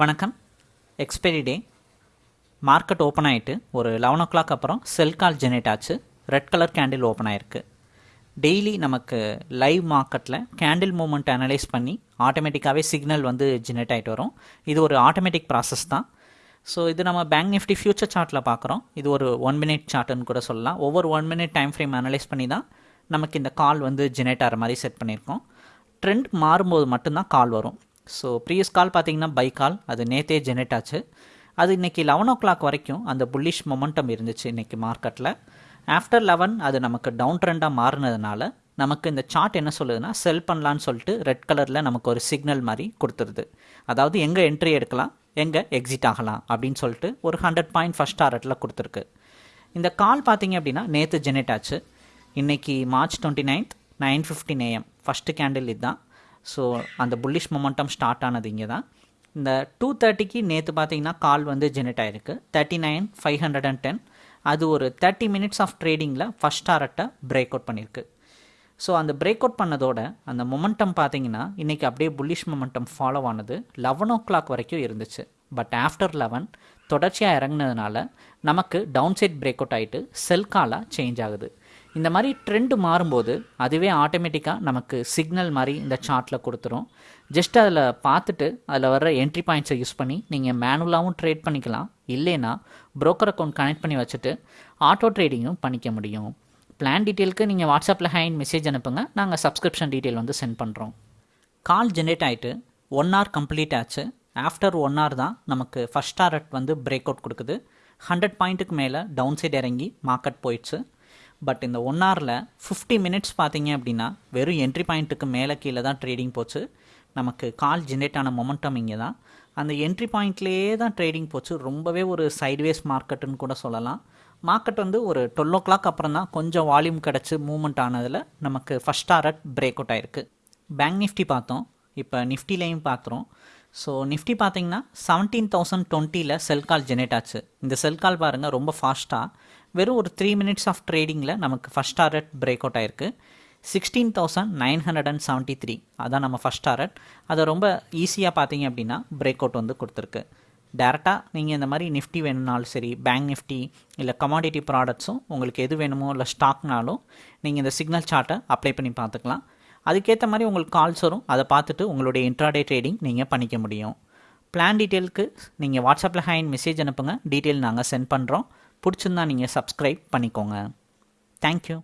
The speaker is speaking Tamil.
வணக்கம். எக்ஸ்பைரி டே மார்க்கெட் ஓப்பன் ஆகிட்டு ஒரு லெவன் ஓ கிளாக் அப்புறம் செல் கால் ஜெனரேட் ஆச்சு. ரெட் கலர் கேண்டில் ஓப்பன் ஆயிருக்கு. டெய்லி நமக்கு லைவ் மார்க்கெட்டில் கேண்டில் மூமெண்ட் அனலைஸ் பண்ணி ஆட்டோமேட்டிக்காகவே சிக்னல் வந்து ஜெனரேட் ஆகிட்டு வரும். இது ஒரு ஆட்டோமேட்டிக் ப்ராசஸ் தான். ஸோ இது நம்ம பேங்க் நிஃப்டி ஃபியூச்சர் சார்ட்டில் பார்க்குறோம் இது ஒரு ஒன் மினிட் சார்ட்டுன்னு கூட சொல்லலாம். ஒவ்வொரு one minute time frame analyse பண்ணி தான் நமக்கு இந்த கால் வந்து ஜெனரேட் ஆகிற மாதிரி செட் பண்ணியிருக்கோம். ட்ரெண்ட் மாறும்போது மட்டும்தான் கால் வரும். ஸோ ப்ரீவியஸ் கால் பார்த்தீங்கன்னா பை கால் அது நேத்தே ஜெனரேட் ஆச்சு. அது இன்றைக்கி லெவன் ஓ கிளாக் வரைக்கும் அந்த புல்லிஷ் மொமெண்டம் இருந்துச்சு இன்றைக்கி மார்க்கெட்டில் ஆஃப்டர் லெவன் அது நமக்கு டவுன் ட்ரெண்டாக மாறினதுனால நமக்கு இந்த சார்ட் என்ன சொல்லுதுன்னா செல் பண்ணலான்னு சொல்லிட்டு ரெட் கலரில் நமக்கு ஒரு சிக்னல் மாதிரி கொடுத்துருது. அதாவது எங்கே என்ட்ரி எடுக்கலாம் எங்கே எக்ஸிட் ஆகலாம் அப்படின்னு சொல்லிட்டு ஒரு ஹண்ட்ரட் பாயிண்ட் ஃபஸ்ட் டாரட்டில் கொடுத்துருக்கு. இந்த கால் பார்த்தீங்க அப்படின்னா நேற்று ஜெனரேட் ஆச்சு. இன்றைக்கி March twenty ninth nine fifteen AM first candle இதுதான். ஸோ அந்த புல்லிஷ் மொமெண்டம் ஸ்டார்ட் ஆனது இங்கே தான் இந்த டூ தேர்ட்டிக்கு நேற்று பார்த்தீங்கன்னா கால் வந்து ஜெனரேட் ஆகிருக்கு thirty nine five hundred and ten அது ஒரு தேர்ட்டி மினிட்ஸ் ஆஃப் ட்ரேடிங்கில் ஃபஸ்ட் டாரட்டை பிரேக் அவுட் பண்ணியிருக்கு ஸோ அந்த பிரேக் அவுட் பண்ணதோட அந்த மொமெண்டம் பார்த்தீங்கன்னா இன்றைக்கி அப்படியே புல்லிஷ் மொமெண்டம் ஃபாலோ ஆனது லெவன் ஓ கிளாக் வரைக்கும் இருந்துச்சு. பட் ஆஃப்டர் லெவன் தொடர்ச்சியாக இறங்குனதுனால நமக்கு டவுன் சைட் பிரேக் அவுட் ஆகிட்டு செல் காலாக சேஞ்ச் ஆகுது. இந்த மாதிரி ட்ரெண்டு மாறும்போது அதுவே ஆட்டோமேட்டிக்காக நமக்கு சிக்னல் மாதிரி இந்த சார்ட்டில் கொடுத்துரும். ஜஸ்ட் அதில் பார்த்துட்டு அதில் வர்ற என்ட்ரி பாயிண்ட்ஸை யூஸ் பண்ணி நீங்கள் மேனுவலாகவும் ட்ரேட் பண்ணிக்கலாம். இல்லைன்னா ப்ரோக்கர் அக்கௌண்ட் கனெக்ட் பண்ணி வச்சுட்டு ஆட்டோ ட்ரேடிங்கும் பண்ணிக்க முடியும். பிளான் டீட்டெயிலுக்கு நீங்கள் வாட்ஸ்அப்பில் ஹேண்ட் மெசேஜ் அனுப்புங்க. நாங்கள் சப்ஸ்கிரிப்ஷன் டீட்டெயில் வந்து சென்ட் பண்ணுறோம் கால் ஜென்ரேட் ஆகிட்டு ஒன் ஹவர் கம்ப்ளீட் ஆச்சு. ஆஃப்டர் ஒன் ஹவர் தான் நமக்கு ஃபஸ்ட் டாரட் வந்து பிரேக் அவுட் கொடுக்குது ஹண்ட்ரட் பாயிண்ட்டுக்கு மேலே டவுன் சைட் இறங்கி மார்க்கெட் போயிடுச்சு. பட் இந்த ஒன் ஹவரில் ஃபிஃப்டி மினிட்ஸ் பார்த்தீங்க அப்படின்னா வெறும் என்ட்ரி பாயிண்ட்டுக்கு மேலே கீழே தான் ட்ரேடிங் போச்சு. நமக்கு கால் ஜென்ரேட் ஆன மொமெண்டம் இங்கே தான். அந்த என்ட்ரி பாயிண்ட்லேயே தான் ட்ரேடிங் போச்சு. ரொம்பவே ஒரு சைட்வேஸ் மார்க்கெட்டுன்னு கூட சொல்லலாம். மார்க்கெட் வந்து ஒரு டுவெல் ஓ கிளாக் அப்புறம் தான் கொஞ்சம் வால்யூம் கிடச்சி மூவ்மெண்ட் ஆனதில் நமக்கு ஃபஸ்ட் டாரட் பிரேக் அவுட் ஆயிருக்கு. பேங்க் நிஃப்டி பார்த்தோம். இப்போ நிஃப்டிலையும் பார்க்குறோம். ஸோ நிஃப்டி பார்த்தீங்கன்னா செவன்டீன் தௌசண்ட் டுவெண்ட்டியில் செல் கால் ஜெனரேட் ஆச்சு. இந்த செல் கால் பாருங்கள் ரொம்ப ஃபாஸ்ட்டாக வெறும் ஒரு த்ரீ மினிட்ஸ் ஆஃப் ட்ரேடிங்கில் நமக்கு ஃபஸ்ட் டாரட் பிரேக் அவுட் ஆயிருக்கு. Sixteen thousand nine hundred and seventy three அதான் நம்ம ஃபஸ்ட் டாரட் அதை ரொம்ப ஈஸியாக பார்த்தீங்க அப்படின்னா பிரேக் அவுட் வந்து கொடுத்துருக்கு. டேரெக்டாக நீங்கள் இந்த மாதிரி நிஃப்டி வேணும்னாலும் சரி பேங்க் நிஃப்டி இல்லை கமாடிட்டி ப்ராடக்ட்ஸும் உங்களுக்கு எது வேணுமோ இல்லை ஸ்டாக்னாலும் நீங்கள் இந்த சிக்னல் சார்ட்டை அப்ளை பண்ணி பார்த்துக்கலாம். அதுக்கேற்ற மாதிரி உங்களுக்கு கால்ஸ் வரும். அதை பார்த்துட்டு உங்களுடைய இன்ட்ராடே ட்ரேடிங் நீங்கள் பண்ணிக்க முடியும். பிளான் டீட்டெயிலுக்கு நீங்கள் வாட்ஸ்அப்பில் ஹேண்ட் மெசேஜ் அனுப்புங்க. டீட்டெயில் நாங்கள் சென்ட் பண்ணுறோம் பிடிச்சிருந்தா நீங்கள் சப்ஸ்கிரைப் பண்ணிக்கோங்க. தேங்க்யூ